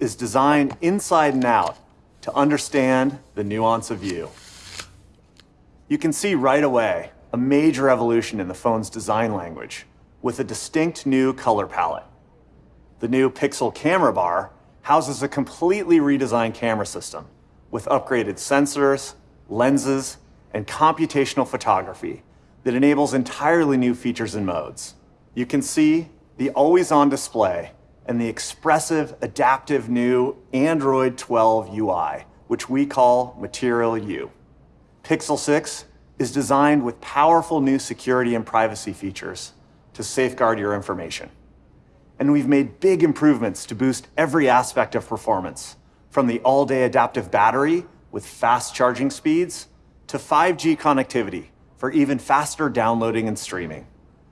is designed inside and out to understand the nuance of you. You can see right away a major evolution in the phone's design language with a distinct new color palette. The new Pixel camera bar houses a completely redesigned camera system with upgraded sensors, lenses, and computational photography that enables entirely new features and modes. You can see the always-on display and the expressive, adaptive new Android 12 UI, which we call Material You. Pixel 6 is designed with powerful new security and privacy features to safeguard your information. And we've made big improvements to boost every aspect of performance, from the all-day adaptive battery with fast charging speeds to 5G connectivity for even faster downloading and streaming.